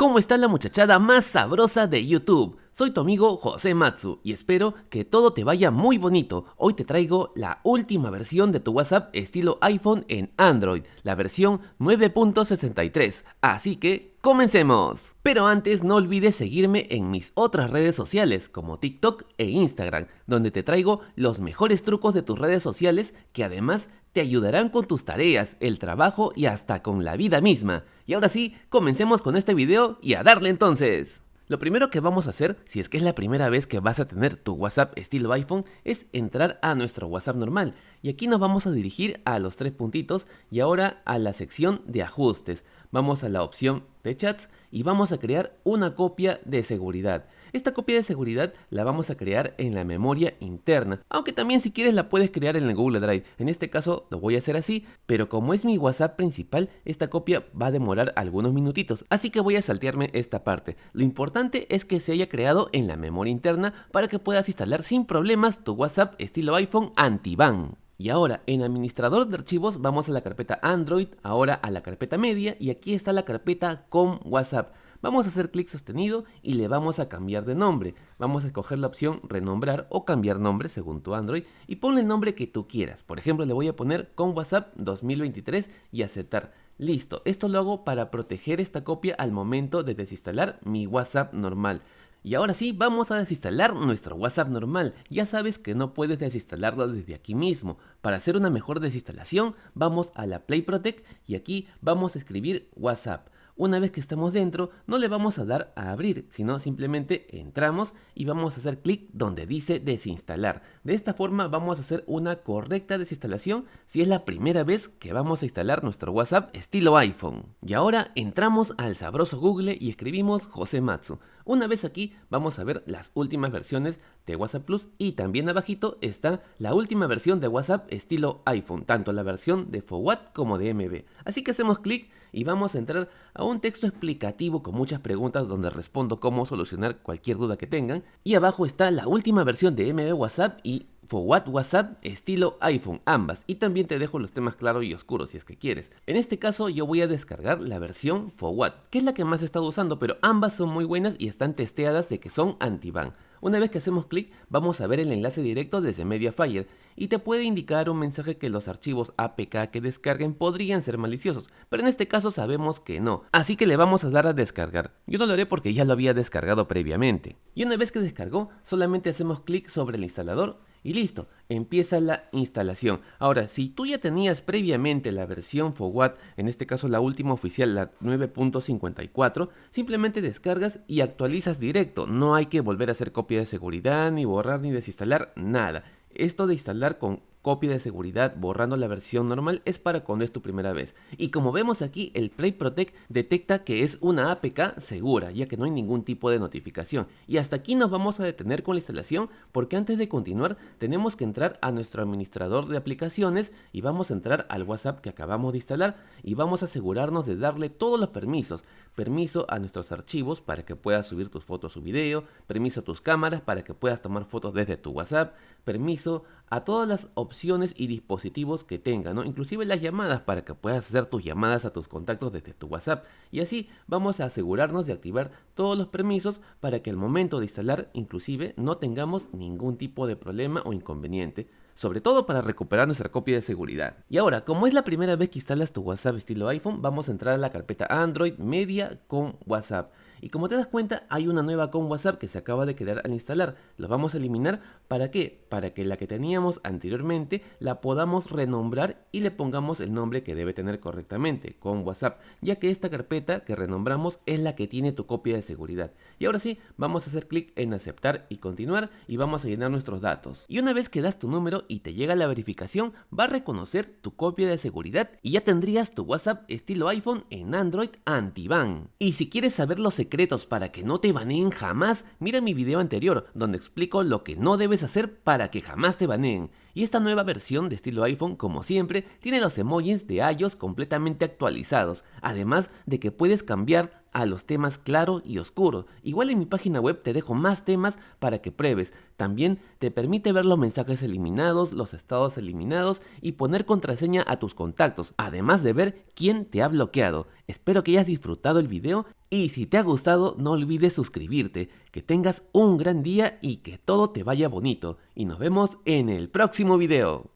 ¿Cómo está la muchachada más sabrosa de YouTube? Soy tu amigo José Matsu y espero que todo te vaya muy bonito. Hoy te traigo la última versión de tu WhatsApp estilo iPhone en Android, la versión 9.63. Así que ¡Comencemos! Pero antes no olvides seguirme en mis otras redes sociales como TikTok e Instagram, donde te traigo los mejores trucos de tus redes sociales que además te ayudarán con tus tareas, el trabajo y hasta con la vida misma. Y ahora sí, comencemos con este video y a darle entonces. Lo primero que vamos a hacer, si es que es la primera vez que vas a tener tu WhatsApp estilo iPhone, es entrar a nuestro WhatsApp normal. Y aquí nos vamos a dirigir a los tres puntitos y ahora a la sección de ajustes. Vamos a la opción de chats y vamos a crear una copia de seguridad. Esta copia de seguridad la vamos a crear en la memoria interna, aunque también si quieres la puedes crear en el Google Drive. En este caso lo voy a hacer así, pero como es mi WhatsApp principal, esta copia va a demorar algunos minutitos, así que voy a saltearme esta parte. Lo importante es que se haya creado en la memoria interna para que puedas instalar sin problemas tu WhatsApp estilo iPhone anti-ban. Y ahora en administrador de archivos vamos a la carpeta Android, ahora a la carpeta media y aquí está la carpeta con WhatsApp. Vamos a hacer clic sostenido y le vamos a cambiar de nombre. Vamos a escoger la opción renombrar o cambiar nombre según tu Android y ponle el nombre que tú quieras. Por ejemplo le voy a poner con WhatsApp 2023 y aceptar. Listo, esto lo hago para proteger esta copia al momento de desinstalar mi WhatsApp normal. Y ahora sí, vamos a desinstalar nuestro WhatsApp normal. Ya sabes que no puedes desinstalarlo desde aquí mismo. Para hacer una mejor desinstalación, vamos a la Play Protect y aquí vamos a escribir WhatsApp. Una vez que estamos dentro, no le vamos a dar a abrir, sino simplemente entramos y vamos a hacer clic donde dice desinstalar. De esta forma vamos a hacer una correcta desinstalación si es la primera vez que vamos a instalar nuestro WhatsApp estilo iPhone. Y ahora entramos al sabroso Google y escribimos José Matsu. Una vez aquí vamos a ver las últimas versiones de WhatsApp Plus y también abajito está la última versión de WhatsApp estilo iPhone, tanto la versión de FOWAT como de MB. Así que hacemos clic y vamos a entrar a un texto explicativo con muchas preguntas donde respondo cómo solucionar cualquier duda que tengan. Y abajo está la última versión de MB WhatsApp y Forward WhatsApp estilo iPhone, ambas. Y también te dejo los temas claros y oscuros si es que quieres. En este caso yo voy a descargar la versión Forward, que es la que más he estado usando, pero ambas son muy buenas y están testeadas de que son anti-ban. Una vez que hacemos clic, vamos a ver el enlace directo desde Mediafire y te puede indicar un mensaje que los archivos APK que descarguen podrían ser maliciosos, pero en este caso sabemos que no, así que le vamos a dar a descargar. Yo no lo haré porque ya lo había descargado previamente. Y una vez que descargó, solamente hacemos clic sobre el instalador y listo, empieza la instalación. Ahora, si tú ya tenías previamente la versión FOWAT, en este caso la última oficial, la 9.54, simplemente descargas y actualizas directo. No hay que volver a hacer copia de seguridad, ni borrar, ni desinstalar, nada. Esto de instalar con copia de seguridad borrando la versión normal es para cuando es tu primera vez. Y como vemos aquí, el Play Protect detecta que es una APK segura, ya que no hay ningún tipo de notificación. Y hasta aquí nos vamos a detener con la instalación, porque antes de continuar tenemos que entrar a nuestro administrador de aplicaciones y vamos a entrar al WhatsApp que acabamos de instalar y vamos a asegurarnos de darle todos los permisos. Permiso a nuestros archivos para que puedas subir tus fotos o video, permiso a tus cámaras para que puedas tomar fotos desde tu WhatsApp, permiso a todas las opciones y dispositivos que tenga, ¿no? Inclusive las llamadas para que puedas hacer tus llamadas a tus contactos desde tu WhatsApp. Y así vamos a asegurarnos de activar todos los permisos para que al momento de instalar inclusive no tengamos ningún tipo de problema o inconveniente sobre todo para recuperar nuestra copia de seguridad. Y ahora, como es la primera vez que instalas tu WhatsApp estilo iPhone, vamos a entrar a la carpeta Android Media con WhatsApp. Y como te das cuenta, hay una nueva con WhatsApp que se acaba de crear al instalar. Lo vamos a eliminar. ¿Para qué? Para que la que teníamos anteriormente la podamos renombrar y le pongamos el nombre que debe tener correctamente, con WhatsApp, ya que esta carpeta que renombramos es la que tiene tu copia de seguridad. Y ahora sí, vamos a hacer clic en aceptar y continuar y vamos a llenar nuestros datos. Y una vez que das tu número y te llega la verificación, va a reconocer tu copia de seguridad y ya tendrías tu WhatsApp estilo iPhone en Android anti-ban. Y si quieres saber los secretos para que no te baneen jamás, mira mi video anterior donde explico lo que no debes hacer para que jamás te baneen. Y esta nueva versión de estilo iPhone, como siempre, tiene los emojis de iOS completamente actualizados, además de que puedes cambiar a los temas claro y oscuro. Igual en mi página web te dejo más temas para que pruebes. También te permite ver los mensajes eliminados, los estados eliminados y poner contraseña a tus contactos, además de ver quién te ha bloqueado. Espero que hayas disfrutado el video Y si te ha gustado, no olvides suscribirte, que tengas un gran día y que todo te vaya bonito. Y nos vemos en el próximo video.